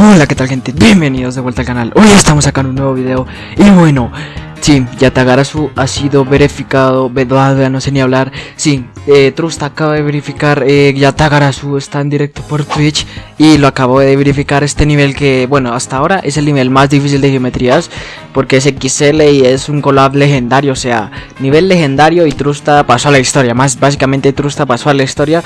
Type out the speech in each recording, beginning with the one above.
Hola, ¿qué tal gente? Bienvenidos de vuelta al canal. Hoy estamos en un nuevo video. Y bueno, sí, Yatagarasu ha sido verificado. Vedada, no sé ni hablar. Sí, eh, Trust acaba de verificar. Eh, Yatagarasu está en directo por Twitch. Y lo acabo de verificar. Este nivel que, bueno, hasta ahora es el nivel más difícil de geometrías. Porque es XL y es un collab legendario. O sea, nivel legendario. Y Trusta pasó a la historia. Más básicamente, Trusta pasó a la historia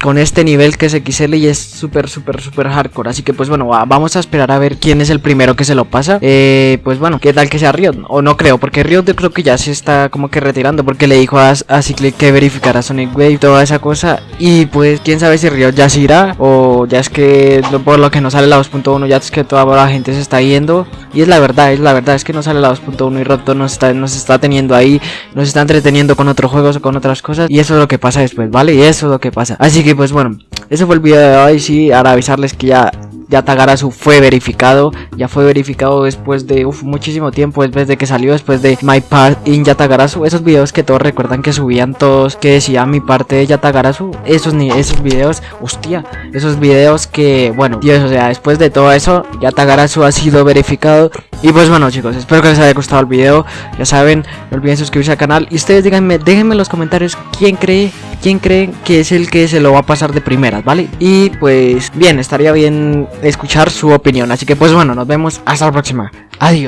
con este nivel que es XL y es súper, súper, súper hardcore. Así que, pues bueno, vamos a esperar a ver quién es el primero que se lo pasa. Eh, pues bueno, qué tal que sea Riot. O no creo, porque Riot creo que ya se está como que retirando. Porque le dijo a, a Cyclic que verificara Sonic Wave, toda esa cosa. Y pues, quién sabe si Riot ya se irá. O ya es que por lo que no sale la 2.1, ya es que toda la gente se está yendo. Y es la verdad, es la verdad, es que no sale la 2.1 y Roto nos está, nos está teniendo ahí, nos está entreteniendo con otros juegos o con otras cosas. Y eso es lo que pasa después, ¿vale? Y eso es lo que pasa. Así que pues bueno, ese fue el video de hoy, sí, ahora avisarles que ya ya Tagarasu fue verificado, ya fue verificado después de muchísimo tiempo, después de que salió, después de My Part in Yatagarasu, esos videos que todos recuerdan que subían todos, que decía mi parte de Yatagarasu, esos esos videos, hostia, esos videos que, bueno, Dios, o sea, después de todo eso, Yatagarasu ha sido verificado, y pues bueno chicos, espero que les haya gustado el video, ya saben, no olviden suscribirse al canal, y ustedes díganme, déjenme en los comentarios quién cree, quién cree que es el que se lo va a pasar de primeras, ¿vale? Y pues, bien, estaría bien escuchar su opinión. Así que pues bueno, nos vemos hasta la próxima. Adiós.